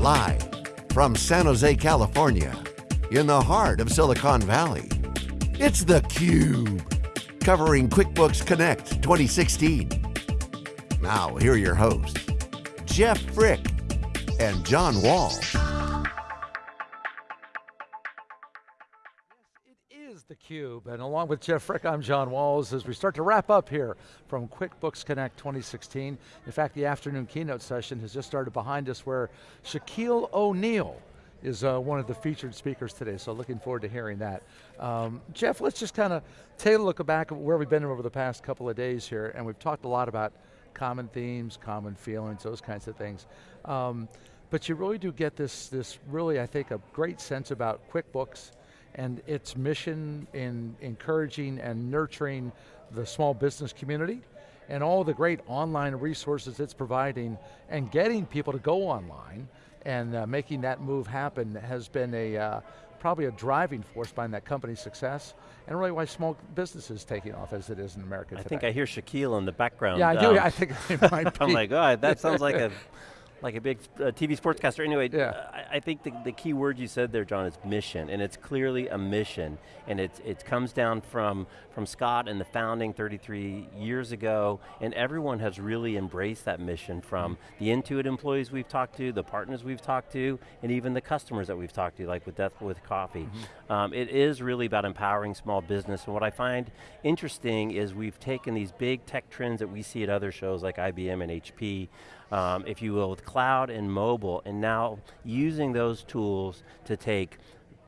Live from San Jose, California, in the heart of Silicon Valley, it's theCUBE, covering QuickBooks Connect 2016. Now, here are your hosts, Jeff Frick and John Wall. theCUBE, and along with Jeff Frick, I'm John Walls, as we start to wrap up here from QuickBooks Connect 2016. In fact, the afternoon keynote session has just started behind us where Shaquille O'Neal is uh, one of the featured speakers today, so looking forward to hearing that. Um, Jeff, let's just kind of take a look back at where we've been over the past couple of days here, and we've talked a lot about common themes, common feelings, those kinds of things. Um, but you really do get this, this really, I think, a great sense about QuickBooks, and its mission in encouraging and nurturing the small business community and all the great online resources it's providing and getting people to go online and uh, making that move happen has been a uh, probably a driving force behind that company's success and really why small business is taking off as it is in America I today. think I hear Shaquille in the background. Yeah, I do, um, I think it might be. I'm like, oh, that sounds like a like a big uh, TV sportscaster. Anyway, yeah. I, I, think the, the, key word you said there, John, is mission, and it's clearly a mission, and it, it comes down from, from Scott and the founding 33 years ago, and everyone has really embraced that mission from the Intuit employees we've talked to, the partners we've talked to, and even the customers that we've talked to, like with Desk with Coffee. Mm -hmm. um, it is really about empowering small business, and what I find interesting is we've taken these big tech trends that we see at other shows like IBM and HP, um, if you will, with cloud and mobile, and now using those tools to take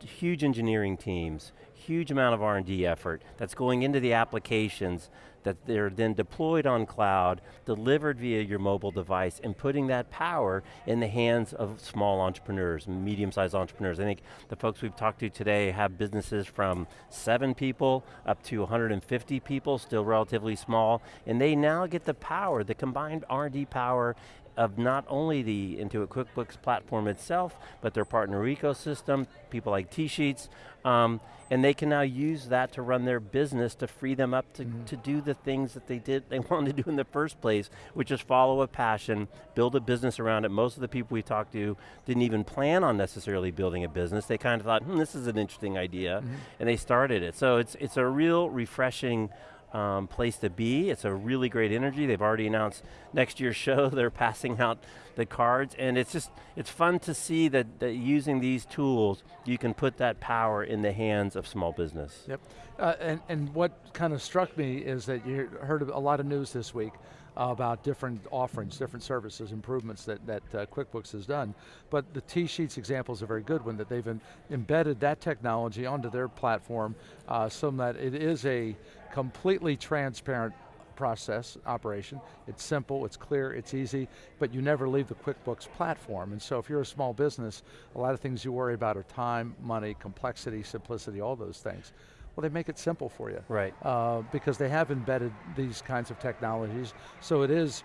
huge engineering teams, huge amount of R&D effort that's going into the applications that they're then deployed on cloud, delivered via your mobile device, and putting that power in the hands of small entrepreneurs, medium-sized entrepreneurs. I think the folks we've talked to today have businesses from seven people up to 150 people, still relatively small, and they now get the power, the combined R&D power of not only the Intuit QuickBooks platform itself, but their partner ecosystem, people like TSheets, um, and they can now use that to run their business to free them up to, mm -hmm. to do the things that they did, they wanted to do in the first place, which is follow a passion, build a business around it. Most of the people we talked to didn't even plan on necessarily building a business. They kind of thought, hmm, this is an interesting idea, mm -hmm. and they started it. So it's, it's a real refreshing um, place to be. It's a really great energy. They've already announced next year's show. They're passing out the cards, and it's just, it's fun to see that, that using these tools, you can put that power in the hands of small business. Yep, uh, and, and what kind of struck me is that you heard a lot of news this week about different offerings, different services, improvements that, that uh, QuickBooks has done. But the T-Sheets example is a very good one, that they've embedded that technology onto their platform uh, so that it is a completely transparent process, operation. It's simple, it's clear, it's easy, but you never leave the QuickBooks platform. And so if you're a small business, a lot of things you worry about are time, money, complexity, simplicity, all those things. Well, they make it simple for you. Right. Uh, because they have embedded these kinds of technologies. So it is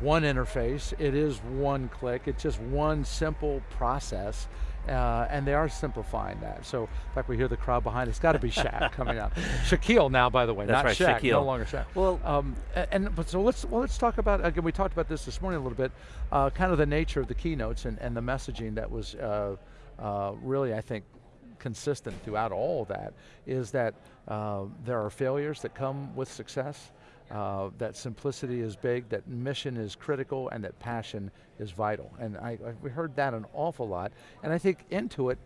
one interface, it is one click, it's just one simple process. Uh, and they are simplifying that. So, in fact, we hear the crowd behind. It's got to be Shaq coming out. Shaquille now, by the way, That's not right, Shaq. Shaquille. No longer Shaq. Well, um, and but so let's well let's talk about again. We talked about this this morning a little bit. Uh, kind of the nature of the keynotes and, and the messaging that was uh, uh really, I think, consistent throughout all that is that uh, there are failures that come with success, uh, that simplicity is big, that mission is critical, and that passion is vital. And I, I we heard that an awful lot, and I think Intuit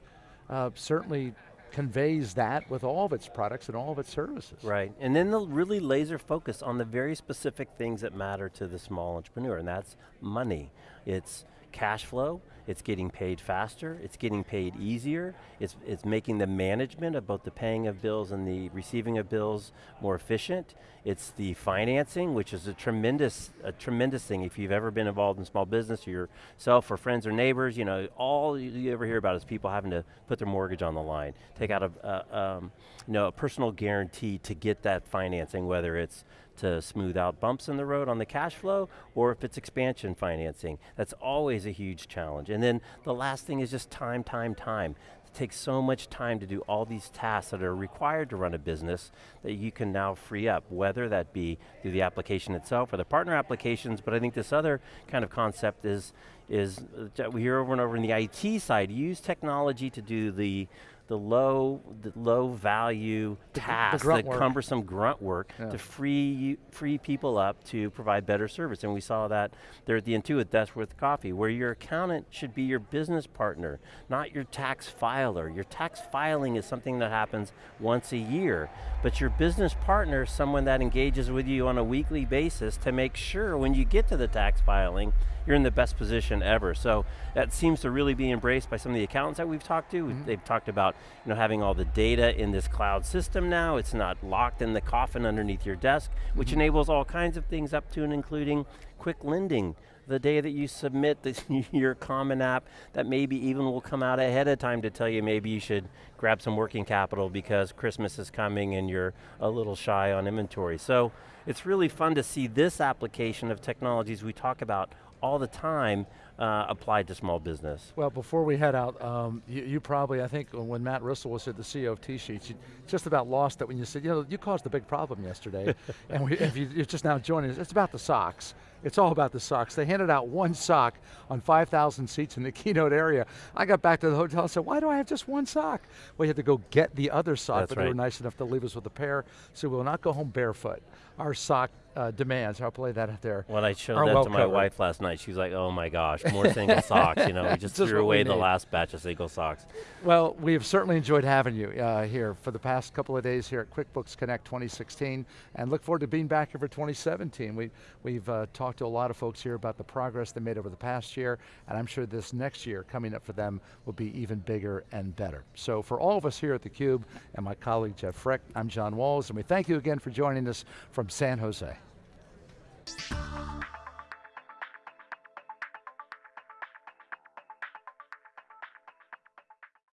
uh, certainly conveys that with all of its products and all of its services. Right, and then they'll really laser focus on the very specific things that matter to the small entrepreneur, and that's money. It's cash flow, it's getting paid faster, it's getting paid easier, it's, it's making the management of both the paying of bills and the receiving of bills more efficient. It's the financing, which is a tremendous, a tremendous thing. If you've ever been involved in small business, or yourself or friends or neighbors, you know, all you ever hear about is people having to put their mortgage on the line, take out a, a um, you know, a personal guarantee to get that financing, whether it's to smooth out bumps in the road on the cash flow, or if it's expansion financing. That's always a huge challenge. And then the last thing is just time, time, time. It takes so much time to do all these tasks that are required to run a business that you can now free up, whether that be through the application itself or the partner applications, but I think this other kind of concept is, is uh, we hear over and over in the IT side, use technology to do the the low, the low value the, tasks, the, the cumbersome grunt work yeah. to free, free people up to provide better service. And we saw that there at the Intuit Desk with Coffee, where your accountant should be your business partner, not your tax filer. Your tax filing is something that happens once a year, but your business partner is someone that engages with you on a weekly basis to make sure when you get to the tax filing, you're in the best position ever. So that seems to really be embraced by some of the accountants that we've talked to. Mm -hmm. They've talked about you know, having all the data in this cloud system now. It's not locked in the coffin underneath your desk, which mm -hmm. enables all kinds of things up to and including quick lending the day that you submit the, your common app that maybe even will come out ahead of time to tell you maybe you should grab some working capital because Christmas is coming and you're a little shy on inventory. So it's really fun to see this application of technologies we talk about all the time uh, applied to small business. Well, before we head out, um, you, you, probably, I think when Matt Rissell was at the CEO of T-Sheets, you just about lost it when you said, you know, you caused a big problem yesterday, and we, if you, are just now joining us, it's about the socks. It's all about the socks. They handed out one sock on 5,000 seats in the keynote area. I got back to the hotel and said, why do I have just one sock? Well, you had to go get the other sock, That's but right. they were nice enough to leave us with a pair, so we will not go home barefoot. Our sock uh, demands, I'll play that out there. When I showed that well to my covered. wife last night, she was like, oh my gosh, more single socks, you know, we just, just threw away the last batch of single socks. Well, we have certainly enjoyed having you uh, here for the past couple of days here at QuickBooks Connect 2016, and look forward to being back here for 2017. We, we've uh, talked to a lot of folks here about the progress they made over the past year, and I'm sure this next year coming up for them will be even bigger and better. So for all of us here at theCUBE, and my colleague Jeff Frick, I'm John Walls, and we thank you again for joining us from San Jose.